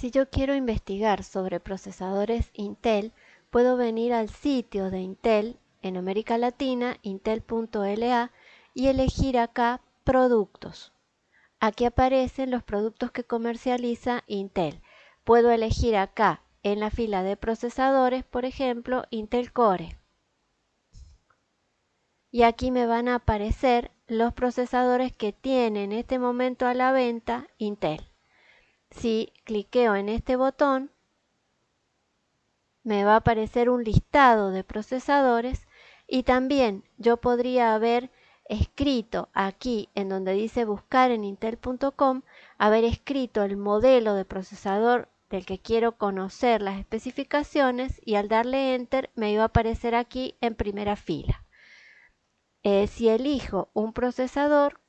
Si yo quiero investigar sobre procesadores Intel, puedo venir al sitio de Intel en América Latina, intel.la, y elegir acá Productos. Aquí aparecen los productos que comercializa Intel. Puedo elegir acá en la fila de procesadores, por ejemplo, Intel Core. Y aquí me van a aparecer los procesadores que tiene en este momento a la venta Intel. Si cliqueo en este botón, me va a aparecer un listado de procesadores y también yo podría haber escrito aquí en donde dice buscar en intel.com, haber escrito el modelo de procesador del que quiero conocer las especificaciones y al darle enter me iba a aparecer aquí en primera fila. Eh, si elijo un procesador,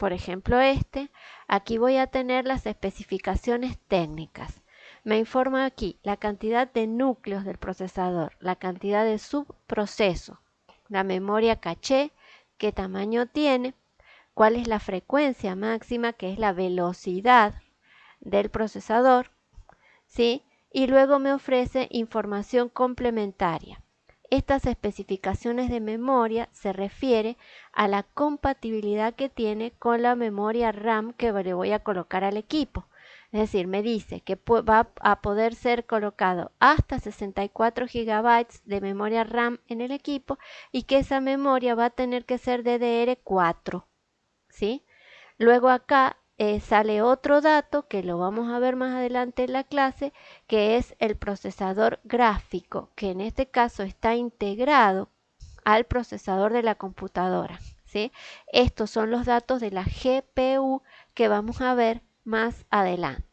por ejemplo este, aquí voy a tener las especificaciones técnicas. Me informa aquí la cantidad de núcleos del procesador, la cantidad de subprocesos, la memoria caché, qué tamaño tiene, cuál es la frecuencia máxima, que es la velocidad del procesador, ¿sí? Y luego me ofrece información complementaria. Estas especificaciones de memoria se refiere a la compatibilidad que tiene con la memoria RAM que le voy a colocar al equipo. Es decir, me dice que va a poder ser colocado hasta 64 GB de memoria RAM en el equipo y que esa memoria va a tener que ser DDR4. ¿sí? Luego acá eh, sale otro dato que lo vamos a ver más adelante en la clase, que es el procesador gráfico, que en este caso está integrado al procesador de la computadora. ¿sí? Estos son los datos de la GPU que vamos a ver más adelante.